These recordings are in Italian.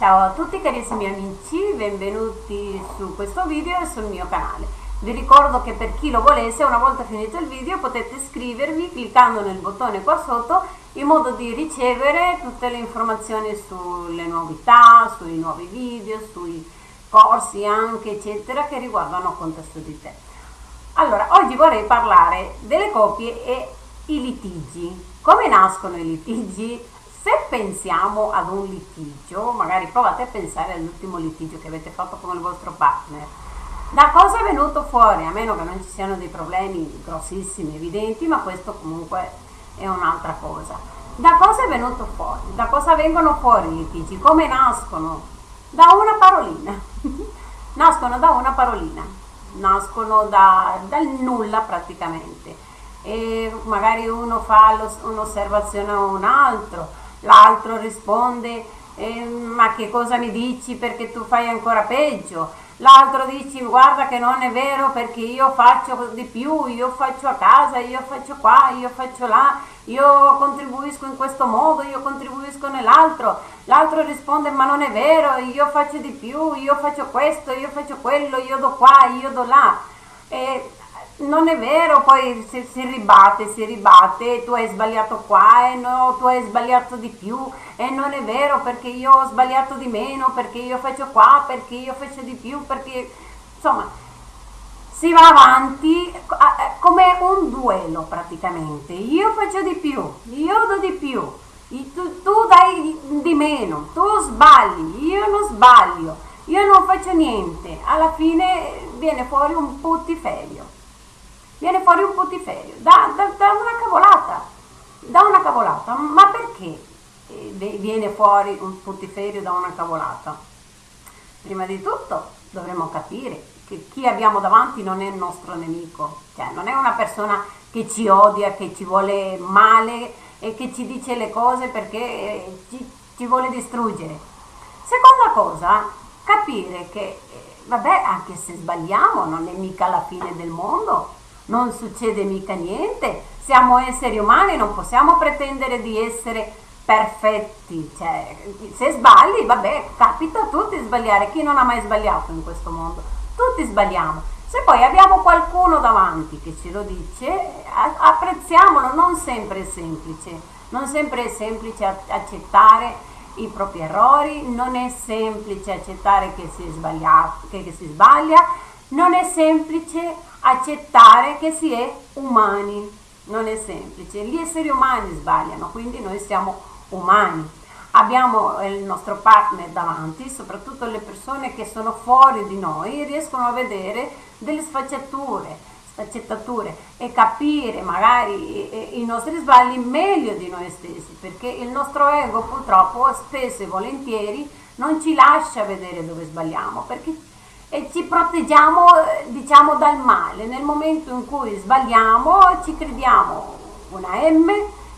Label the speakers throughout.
Speaker 1: Ciao a tutti carissimi amici, benvenuti su questo video e sul mio canale. Vi ricordo che per chi lo volesse, una volta finito il video, potete iscrivervi cliccando nel bottone qua sotto in modo di ricevere tutte le informazioni sulle novità, sui nuovi video, sui corsi anche eccetera che riguardano contesto di te. Allora, oggi vorrei parlare delle coppie e i litigi. Come nascono i litigi? Se pensiamo ad un litigio, magari provate a pensare all'ultimo litigio che avete fatto con il vostro partner, da cosa è venuto fuori? A meno che non ci siano dei problemi grossissimi, evidenti, ma questo comunque è un'altra cosa. Da cosa è venuto fuori? Da cosa vengono fuori i litigi? Come nascono? Da una parolina. nascono da una parolina, nascono da, dal nulla praticamente. E magari uno fa un'osservazione a un altro, l'altro risponde eh, ma che cosa mi dici? Perché tu fai ancora peggio. L'altro dice guarda che non è vero perché io faccio di più io faccio a casa io faccio qua io faccio là io contribuisco in questo modo io contribuisco nell'altro. L'altro risponde ma non è vero io faccio di più io faccio questo io faccio quello io do qua io do là. E non è vero, poi si, si, ribatte, si ribatte, tu hai sbagliato qua e no, tu hai sbagliato di più. E non è vero perché io ho sbagliato di meno, perché io faccio qua, perché io faccio di più, perché insomma si va avanti come un duello praticamente, io faccio di più, io do di più, tu, tu dai di meno, tu sbagli, io non sbaglio, io non faccio niente, alla fine viene fuori un puttiferio viene fuori un putiferio, da, da, da una cavolata, da una cavolata, ma perché? Eh, viene fuori un putiferio da una cavolata? Prima di tutto dovremmo capire che chi abbiamo davanti non è il nostro nemico, cioè non è una persona che ci odia, che ci vuole male e che ci dice le cose perché eh, ci, ci vuole distruggere. Seconda cosa, capire che, eh, vabbè, anche se sbagliamo non è mica la fine del mondo, non succede mica niente, siamo esseri umani, non possiamo pretendere di essere perfetti, cioè, se sbagli, vabbè, capita a tutti sbagliare, chi non ha mai sbagliato in questo mondo? Tutti sbagliamo. Se poi abbiamo qualcuno davanti che ce lo dice, apprezziamolo, non sempre è semplice, non sempre è semplice accettare i propri errori, non è semplice accettare che si, che si sbaglia, non è semplice accettare che si è umani, non è semplice. Gli esseri umani sbagliano, quindi noi siamo umani. Abbiamo il nostro partner davanti, soprattutto le persone che sono fuori di noi riescono a vedere delle sfaccettature, sfaccettature e capire magari i nostri sbagli meglio di noi stessi, perché il nostro ego purtroppo spesso e volentieri non ci lascia vedere dove sbagliamo, perché e ci proteggiamo diciamo dal male. Nel momento in cui sbagliamo ci crediamo una M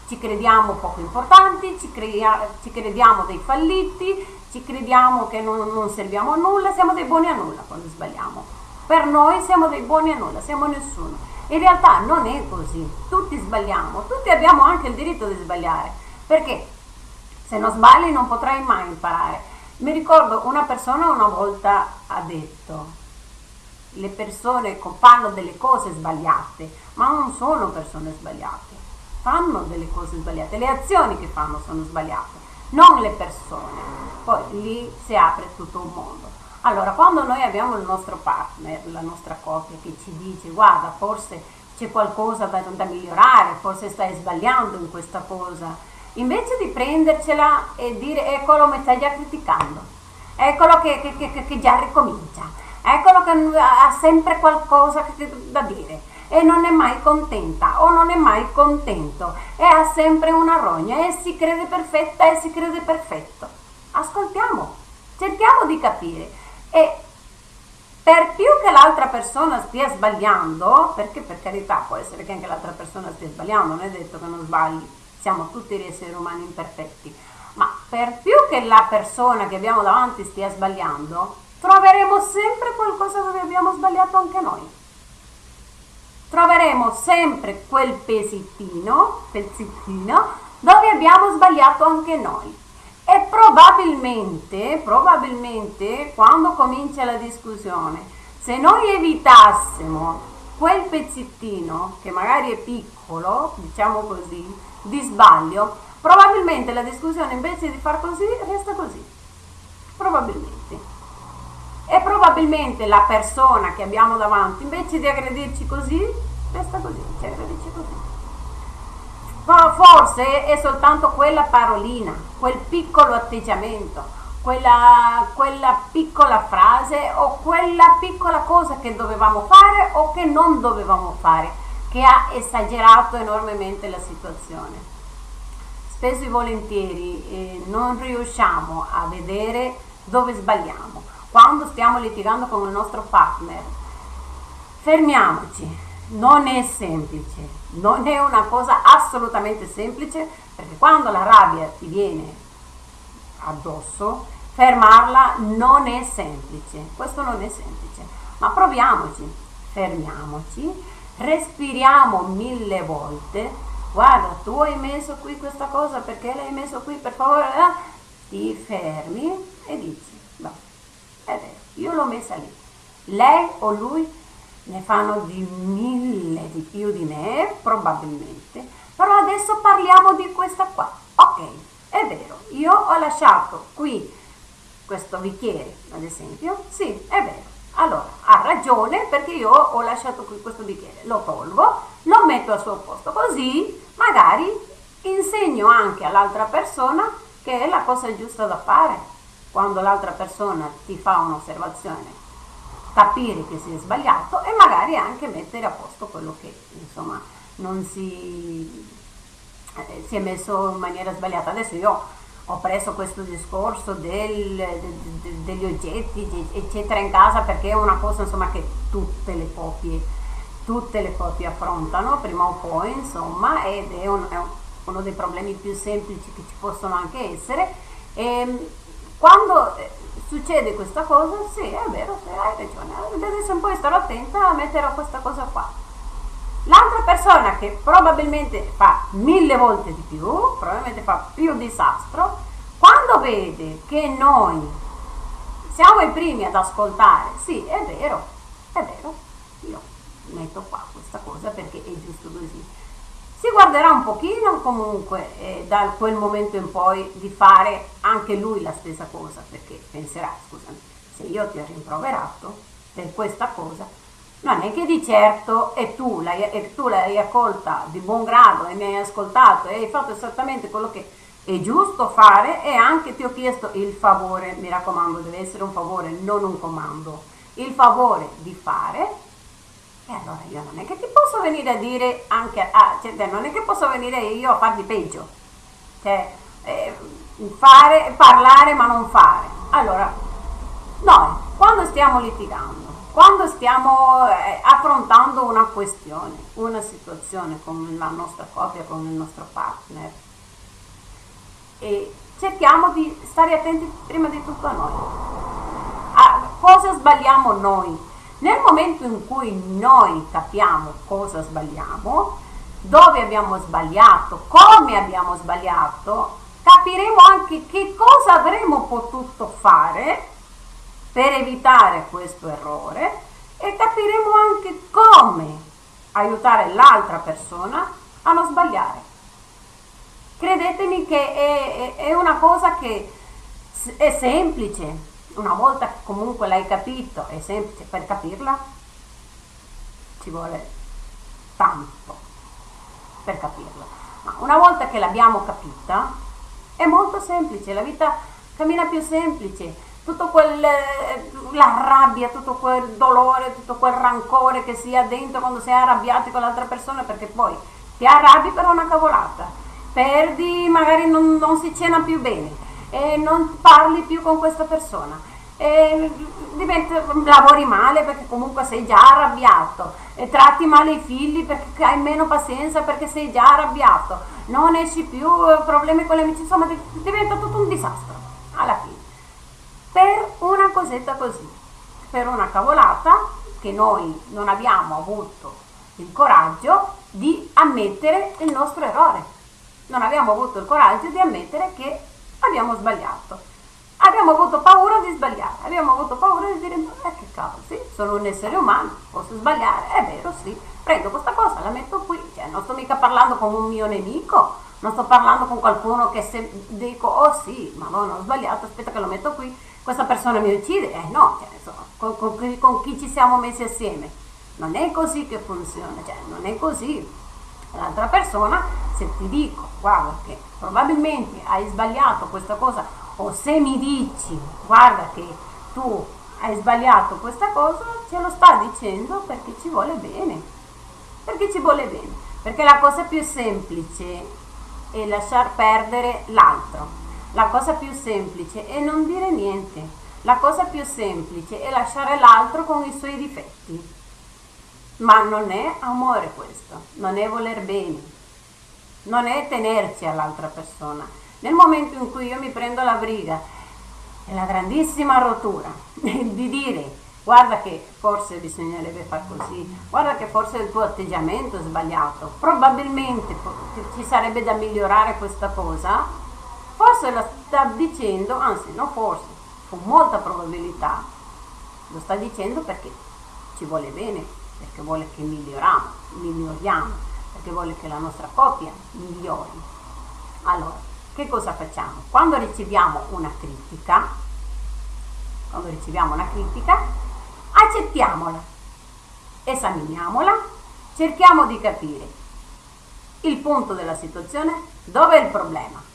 Speaker 1: ci crediamo poco importanti ci, crea, ci crediamo dei falliti ci crediamo che non, non, serviamo a nulla siamo dei buoni a nulla quando sbagliamo. Per noi siamo dei buoni a nulla siamo nessuno. In realtà non è così. Tutti sbagliamo tutti abbiamo anche il diritto di sbagliare perché se non sbagli non potrai mai imparare mi ricordo una persona una volta ha detto, le persone fanno delle cose sbagliate, ma non sono persone sbagliate, fanno delle cose sbagliate, le azioni che fanno sono sbagliate, non le persone. Poi lì si apre tutto un mondo. Allora, quando noi abbiamo il nostro partner, la nostra coppia che ci dice guarda, forse c'è qualcosa da, da migliorare, forse stai sbagliando in questa cosa, invece di prendercela e dire eccolo mi stai già criticando, eccolo che, che, che, che già ricomincia, eccolo che ha sempre qualcosa da dire. E non è mai contenta o non è mai contento. E ha sempre una rogna. E si crede perfetta e si crede perfetto. Ascoltiamo, cerchiamo di capire. E per più che l'altra persona stia sbagliando, perché per carità può essere che anche l'altra persona stia sbagliando, non è detto che non sbagli, siamo tutti esseri umani imperfetti, ma per più che la persona che abbiamo davanti stia sbagliando, troveremo sempre qualcosa dove abbiamo sbagliato anche noi. Troveremo sempre quel pezzettino, pezzettino dove abbiamo sbagliato anche noi. E probabilmente, probabilmente quando comincia la discussione, se noi evitassimo quel pezzettino che magari è piccolo, diciamo così, di sbaglio, probabilmente la discussione invece di far così resta così. Probabilmente. E probabilmente la persona che abbiamo davanti, invece di aggredirci così, resta così, ci aggredisce così. Forse è soltanto quella parolina, quel piccolo atteggiamento, quella, quella piccola frase o quella piccola cosa che dovevamo fare o che non dovevamo fare, che ha esagerato enormemente la situazione. Spesso e volentieri eh, non riusciamo a vedere dove sbagliamo. Quando stiamo litigando con il nostro partner, fermiamoci, non è semplice, non è una cosa assolutamente semplice perché quando la rabbia ti viene addosso, fermarla non è semplice, questo non è semplice, ma proviamoci, fermiamoci, respiriamo mille volte, guarda tu hai messo qui questa cosa perché l'hai messo qui per favore, eh? ti fermi e dici, no, è vero, io l'ho messa lì, lei o lui ne fanno di mille di più di me, probabilmente, però adesso parliamo di questa qua, ok, è vero, io ho lasciato qui questo bicchiere, ad esempio, sì, è vero. Allora, ragione perché io ho lasciato qui questo bicchiere, lo tolgo, lo metto al suo posto, così magari insegno anche all'altra persona che è la cosa giusta da fare. Quando l'altra persona ti fa un'osservazione, capire che si è sbagliato e magari anche mettere a posto quello che insomma non si, eh, si è messo in maniera sbagliata. Adesso io ho preso questo discorso del, de, de, degli oggetti eccetera in casa perché è una cosa insomma che tutte le coppie tutte le coppie affrontano prima o poi insomma ed è, un, è uno dei problemi più semplici che ci possono anche essere. E ehm, quando eh, succede questa cosa sì è vero hai ragione. Adesso un po' starò attenta a mettere questa cosa qua L'altra persona che probabilmente fa mille volte di più, probabilmente fa più disastro, quando vede che noi siamo i primi ad ascoltare, sì, è vero, è vero, io metto qua questa cosa perché è giusto così. Si guarderà un pochino comunque eh, da quel momento in poi di fare anche lui la stessa cosa, perché penserà, scusami, se io ti ho rimproverato per questa cosa, non è che di certo e tu l'hai, accolta di buon grado e mi hai ascoltato e hai fatto esattamente quello che è giusto fare e anche ti ho chiesto il favore, mi raccomando deve essere un favore, non un comando, il favore di fare e allora io non è che ti posso venire a dire anche, a, cioè, non è che posso venire io a farti peggio, cioè eh, fare, parlare ma non fare. Allora, noi quando stiamo litigando, quando stiamo eh, affrontando una questione, una situazione con la nostra coppia, con il nostro partner, e cerchiamo di stare attenti prima di tutto a noi. A cosa sbagliamo noi? Nel momento in cui noi capiamo cosa sbagliamo, dove abbiamo sbagliato, come abbiamo sbagliato, capiremo anche che cosa avremmo potuto fare per evitare questo errore e capiremo anche come aiutare l'altra persona a non sbagliare. Credetemi che è, è, una cosa che è semplice, una volta che comunque l'hai capito, è semplice, per capirla ci vuole tanto per capirla. Ma una volta che l'abbiamo capita è molto semplice, la vita cammina più semplice tutto quel eh, la rabbia, tutto quel dolore, tutto quel rancore che si ha dentro quando sei arrabbiati con l'altra persona perché poi ti arrabbi per una cavolata, perdi, magari non, non si cena più bene e non parli più con questa persona. Diventa, lavori male perché comunque sei già arrabbiato e tratti male i figli perché hai meno pazienza perché sei già arrabbiato non esci più, problemi con le amici insomma diventa tutto un disastro alla fine per una cosetta così, per una cavolata che noi non abbiamo avuto il coraggio di ammettere il nostro errore. Non abbiamo avuto il coraggio di ammettere che abbiamo sbagliato. Abbiamo avuto paura di sbagliare, abbiamo avuto paura di dire, eh che cavolo, sì, sono un essere umano, posso sbagliare, è vero, sì, prendo questa cosa, la metto qui, cioè non sto mica parlando con un mio nemico, non sto parlando con qualcuno che se dico, oh sì, ma no, ho sbagliato, aspetta che lo metto qui, questa persona mi uccide, eh no, cioè, insomma, con, con, con chi ci siamo messi assieme. Non è così che funziona, cioè non è così. L'altra persona, se ti dico, guarda che probabilmente hai sbagliato questa cosa, o se mi dici, guarda che tu hai sbagliato questa cosa, ce lo sta dicendo perché ci vuole bene. Perché ci vuole bene. Perché la cosa più semplice è lasciar perdere l'altro. La cosa più semplice è non dire niente. La cosa più semplice è lasciare l'altro con i suoi difetti. Ma non è amore questo, non è voler bene, non è tenerci all'altra persona. Nel momento in cui io mi prendo la briga e la grandissima rottura di dire guarda che forse bisognerebbe far così, guarda che forse il tuo atteggiamento è sbagliato, probabilmente ci sarebbe da migliorare questa cosa, forse la sta dicendo, anzi non forse, con molta probabilità, lo sta dicendo perché ci vuole bene, perché vuole che miglioriamo, miglioriamo, perché vuole che la nostra coppia migliori. Allora, che cosa facciamo? Quando riceviamo una critica, quando riceviamo una critica, accettiamola, esaminiamola, cerchiamo di capire il punto della situazione, dove è il problema,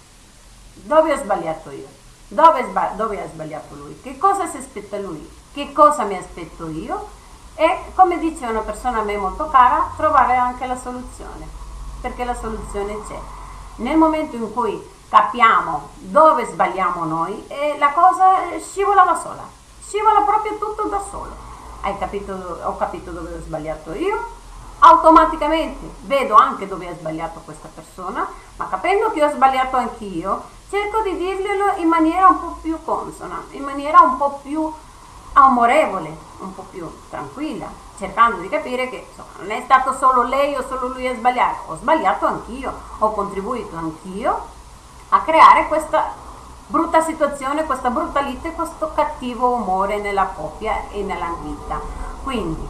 Speaker 1: dove ho sbagliato io, dove, dove ha sbagliato lui, che cosa si aspetta lui, che cosa mi aspetto io? E come dice una persona a me molto cara, trovare anche la soluzione, perché la soluzione c'è. Nel momento in cui capiamo dove sbagliamo noi, e la cosa scivola da sola, scivola proprio tutto da solo. Hai capito, ho capito dove ho sbagliato io, automaticamente vedo anche dove ha sbagliato questa persona, ma capendo che ho sbagliato anch'io, cerco di dirglielo in maniera un po' più consona, in maniera un po' più amorevole, un po' più tranquilla, cercando di capire che insomma, non è stato solo lei o solo lui a sbagliare, ho sbagliato anch'io, ho contribuito anch'io a creare questa brutta situazione, questa brutta lite, questo cattivo umore nella coppia e nella vita. Quindi,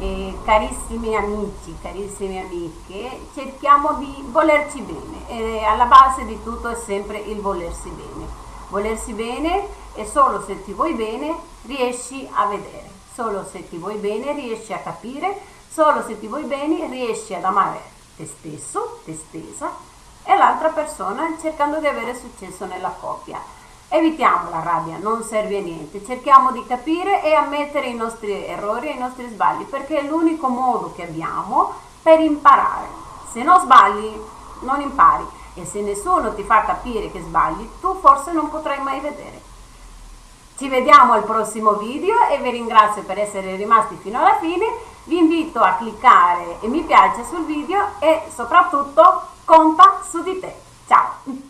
Speaker 1: eh, carissimi amici, carissime amiche, cerchiamo di volerci bene e alla base di tutto è sempre il volersi bene. Volersi bene e solo se ti vuoi bene riesci a vedere, solo se ti vuoi bene riesci a capire, solo se ti vuoi bene riesci ad amare te stesso, te stessa e l'altra persona cercando di avere successo nella coppia. Evitiamo la rabbia, non serve a niente, cerchiamo di capire e ammettere i nostri errori e i nostri sbagli perché è l'unico modo che abbiamo per imparare. Se non sbagli non impari e se nessuno ti fa capire che sbagli, tu forse non potrai mai vedere. Ci vediamo al prossimo video e vi ringrazio per essere rimasti fino alla fine. Vi invito a cliccare e mi piace sul video e soprattutto conta su di te. Ciao!